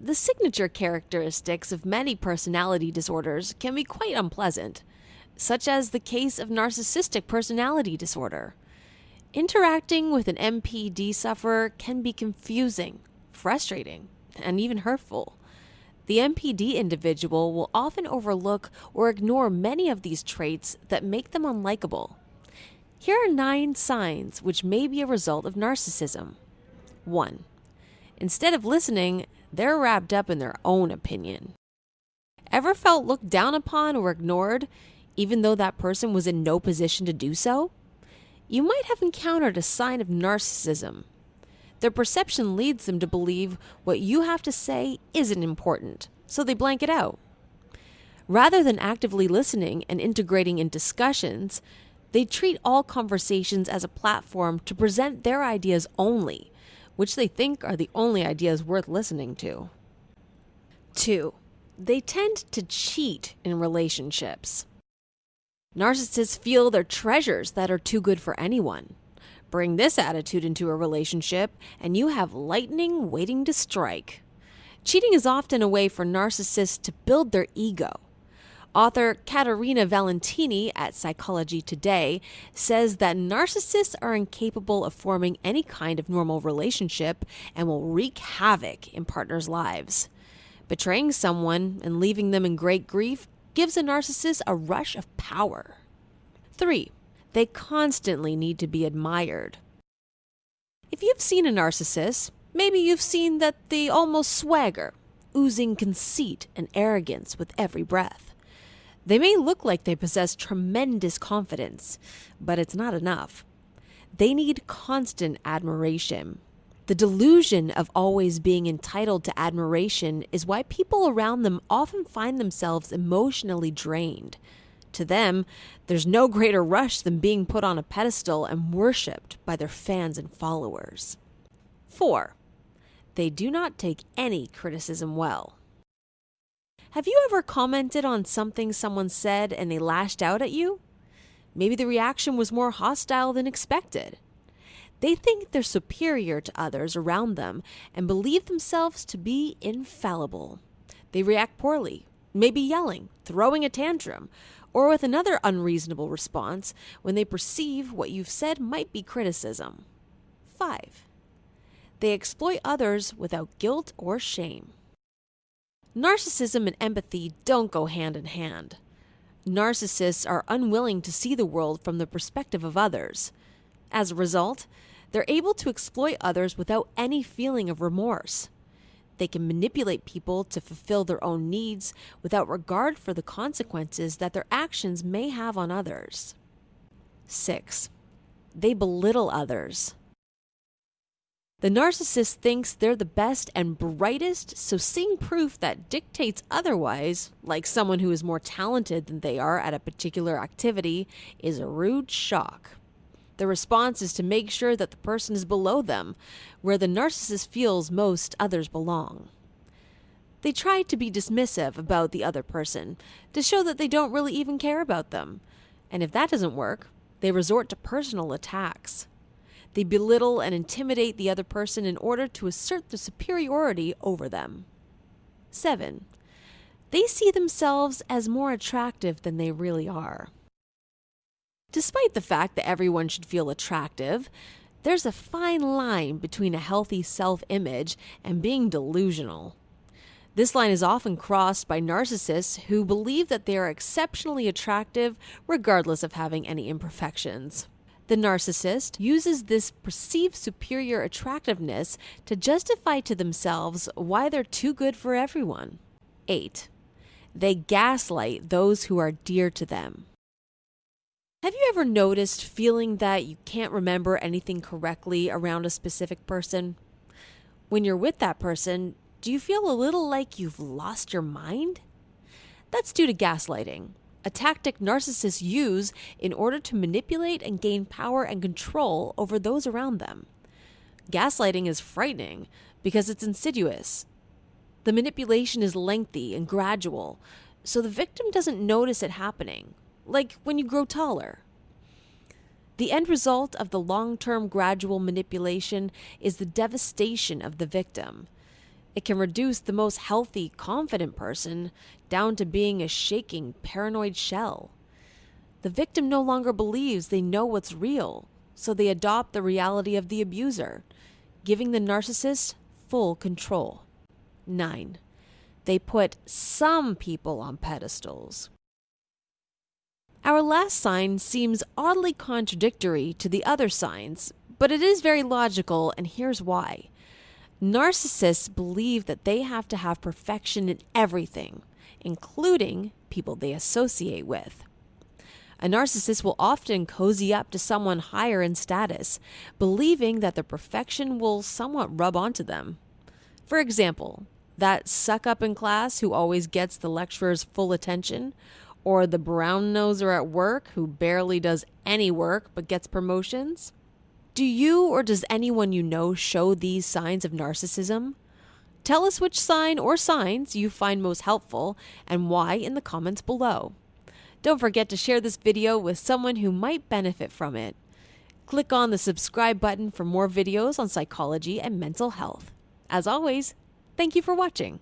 The signature characteristics of many personality disorders can be quite unpleasant, such as the case of narcissistic personality disorder. Interacting with an NPD sufferer can be confusing, frustrating, and even hurtful. The NPD individual will often overlook or ignore many of these traits that make them unlikable. Here are nine signs which may be a result of narcissism. 1. Instead of listening, they're wrapped up in their own opinion. Ever felt looked down upon or ignored, even though that person was in no position to do so? You might have encountered a sign of narcissism their perception leads them to believe what you have to say isn't important, so they blank it out. Rather than actively listening and integrating in discussions, they treat all conversations as a platform to present their ideas only, which they think are the only ideas worth listening to. 2. They tend to cheat in relationships. Narcissists feel they're treasures that are too good for anyone. Bring this attitude into a relationship, and you have lightning waiting to strike. Cheating is often a way for narcissists to build their ego. Author Caterina Valentini at Psychology Today says that narcissists are incapable of forming any kind of normal relationship and will wreak havoc in partners' lives. Betraying someone and leaving them in great grief gives a narcissist a rush of power. 3. They constantly need to be admired. If you've seen a narcissist, maybe you've seen that they almost swagger, oozing conceit and arrogance with every breath. They may look like they possess tremendous confidence, but it's not enough. They need constant admiration. The delusion of always being entitled to admiration is why people around them often find themselves emotionally drained. To them, there's no greater rush than being put on a pedestal and worshipped by their fans and followers. 4. They do not take any criticism well. Have you ever commented on something someone said and they lashed out at you? Maybe the reaction was more hostile than expected. They think they're superior to others around them and believe themselves to be infallible. They react poorly, maybe yelling, throwing a tantrum, or with another unreasonable response when they perceive what you've said might be criticism. 5. They exploit others without guilt or shame. Narcissism and empathy don't go hand in hand. Narcissists are unwilling to see the world from the perspective of others. As a result, they're able to exploit others without any feeling of remorse. They can manipulate people to fulfill their own needs without regard for the consequences that their actions may have on others. 6. They belittle others. The narcissist thinks they're the best and brightest, so seeing proof that dictates otherwise, like someone who is more talented than they are at a particular activity, is a rude shock. The response is to make sure that the person is below them, where the narcissist feels most others belong. They try to be dismissive about the other person, to show that they don't really even care about them. And if that doesn't work, they resort to personal attacks. They belittle and intimidate the other person in order to assert their superiority over them. 7. They see themselves as more attractive than they really are. Despite the fact that everyone should feel attractive, there's a fine line between a healthy self image and being delusional. This line is often crossed by narcissists who believe that they are exceptionally attractive regardless of having any imperfections. The narcissist uses this perceived superior attractiveness to justify to themselves why they're too good for everyone. 8. They gaslight those who are dear to them. Have you ever noticed feeling that you can't remember anything correctly around a specific person? When you're with that person, do you feel a little like you've lost your mind? That's due to gaslighting, a tactic narcissists use in order to manipulate and gain power and control over those around them. Gaslighting is frightening because it's insidious. The manipulation is lengthy and gradual, so the victim doesn't notice it happening like when you grow taller. The end result of the long term gradual manipulation is the devastation of the victim. It can reduce the most healthy, confident person down to being a shaking, paranoid shell. The victim no longer believes they know what's real, so they adopt the reality of the abuser, giving the narcissist full control. 9. They put some people on pedestals. Our last sign seems oddly contradictory to the other signs, but it is very logical, and here's why. Narcissists believe that they have to have perfection in everything, including people they associate with. A narcissist will often cozy up to someone higher in status, believing that the perfection will somewhat rub onto them. For example, that suck up in class who always gets the lecturer's full attention, or the brown noser at work who barely does any work but gets promotions. Do you or does anyone you know show these signs of narcissism? Tell us which sign or signs you find most helpful and why in the comments below. Don't forget to share this video with someone who might benefit from it. Click on the subscribe button for more videos on psychology and mental health. As always, thank you for watching.